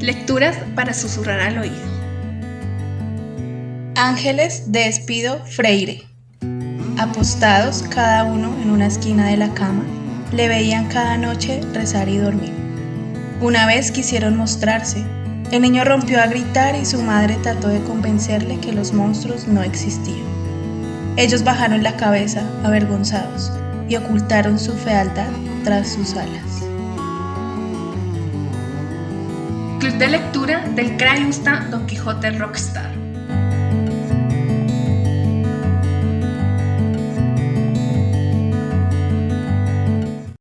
Lecturas para susurrar al oído. Ángeles de Espido Freire. Apostados cada uno en una esquina de la cama, le veían cada noche rezar y dormir. Una vez quisieron mostrarse, el niño rompió a gritar y su madre trató de convencerle que los monstruos no existían. Ellos bajaron la cabeza, avergonzados, y ocultaron su fealdad tras sus alas. Club de lectura del Crayusta Don Quijote Rockstar.